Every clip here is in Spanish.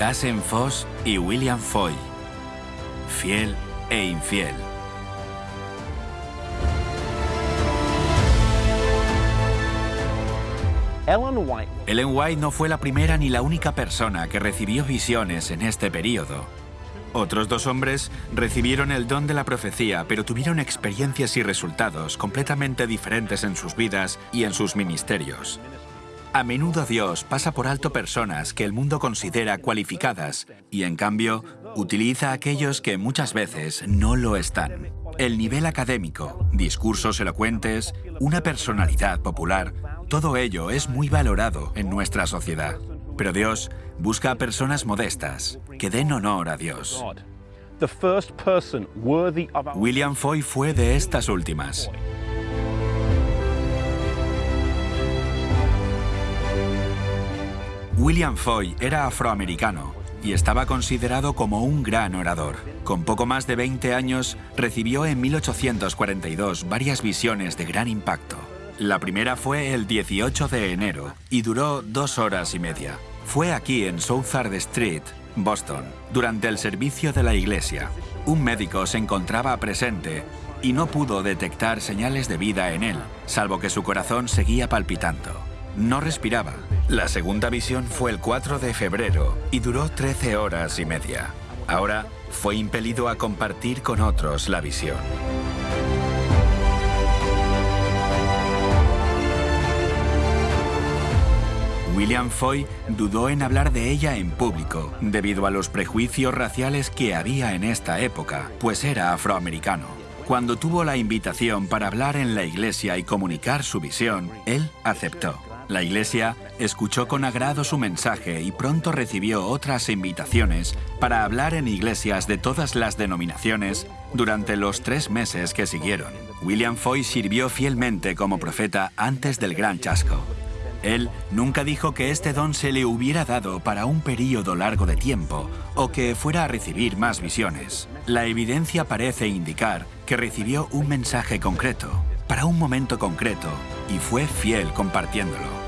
Hassen Foss y William Foy. Fiel e infiel. Ellen White no fue la primera ni la única persona que recibió visiones en este periodo. Otros dos hombres recibieron el don de la profecía, pero tuvieron experiencias y resultados completamente diferentes en sus vidas y en sus ministerios. A menudo Dios pasa por alto personas que el mundo considera cualificadas y en cambio utiliza a aquellos que muchas veces no lo están. El nivel académico, discursos elocuentes, una personalidad popular, todo ello es muy valorado en nuestra sociedad. Pero Dios busca a personas modestas que den honor a Dios. William Foy fue de estas últimas. William Foy era afroamericano y estaba considerado como un gran orador. Con poco más de 20 años, recibió en 1842 varias visiones de gran impacto. La primera fue el 18 de enero y duró dos horas y media. Fue aquí en Southard Street, Boston, durante el servicio de la iglesia. Un médico se encontraba presente y no pudo detectar señales de vida en él, salvo que su corazón seguía palpitando. No respiraba. La segunda visión fue el 4 de febrero y duró 13 horas y media. Ahora fue impelido a compartir con otros la visión. William Foy dudó en hablar de ella en público, debido a los prejuicios raciales que había en esta época, pues era afroamericano. Cuando tuvo la invitación para hablar en la iglesia y comunicar su visión, él aceptó. La iglesia escuchó con agrado su mensaje y pronto recibió otras invitaciones para hablar en iglesias de todas las denominaciones durante los tres meses que siguieron. William Foy sirvió fielmente como profeta antes del gran chasco. Él nunca dijo que este don se le hubiera dado para un período largo de tiempo o que fuera a recibir más visiones. La evidencia parece indicar que recibió un mensaje concreto, para un momento concreto, y fue fiel compartiéndolo.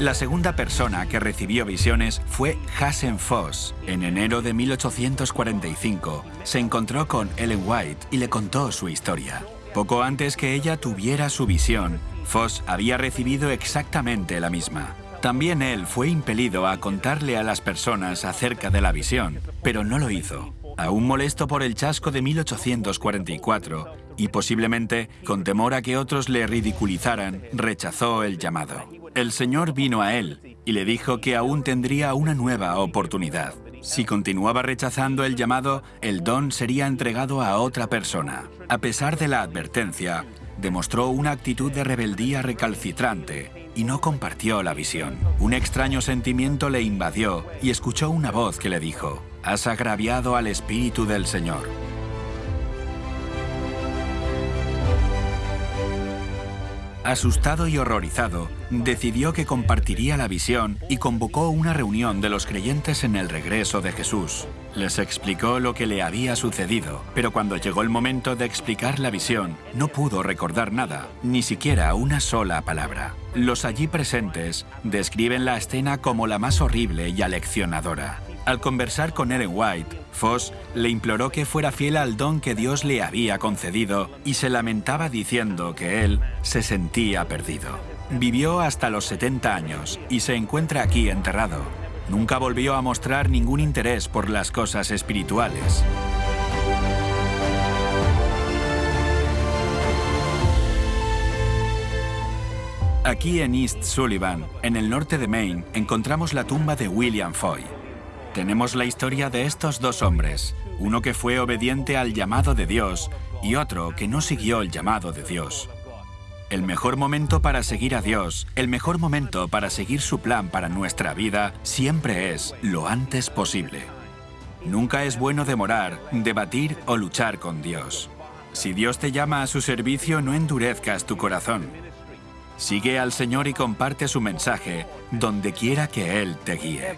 La segunda persona que recibió visiones fue Hassen Foss. En enero de 1845 se encontró con Ellen White y le contó su historia. Poco antes que ella tuviera su visión, Foss había recibido exactamente la misma. También él fue impelido a contarle a las personas acerca de la visión, pero no lo hizo. Aún molesto por el chasco de 1844 y posiblemente con temor a que otros le ridiculizaran, rechazó el llamado. El Señor vino a él y le dijo que aún tendría una nueva oportunidad. Si continuaba rechazando el llamado, el don sería entregado a otra persona. A pesar de la advertencia, demostró una actitud de rebeldía recalcitrante y no compartió la visión. Un extraño sentimiento le invadió y escuchó una voz que le dijo, «Has agraviado al Espíritu del Señor». Asustado y horrorizado, decidió que compartiría la visión y convocó una reunión de los creyentes en el regreso de Jesús. Les explicó lo que le había sucedido, pero cuando llegó el momento de explicar la visión, no pudo recordar nada, ni siquiera una sola palabra. Los allí presentes describen la escena como la más horrible y aleccionadora. Al conversar con Ellen White, Foss le imploró que fuera fiel al don que Dios le había concedido y se lamentaba diciendo que él se sentía perdido. Vivió hasta los 70 años y se encuentra aquí enterrado. Nunca volvió a mostrar ningún interés por las cosas espirituales. Aquí en East Sullivan, en el norte de Maine, encontramos la tumba de William Foy. Tenemos la historia de estos dos hombres, uno que fue obediente al llamado de Dios y otro que no siguió el llamado de Dios. El mejor momento para seguir a Dios, el mejor momento para seguir su plan para nuestra vida, siempre es lo antes posible. Nunca es bueno demorar, debatir o luchar con Dios. Si Dios te llama a su servicio, no endurezcas tu corazón. Sigue al Señor y comparte su mensaje donde quiera que Él te guíe.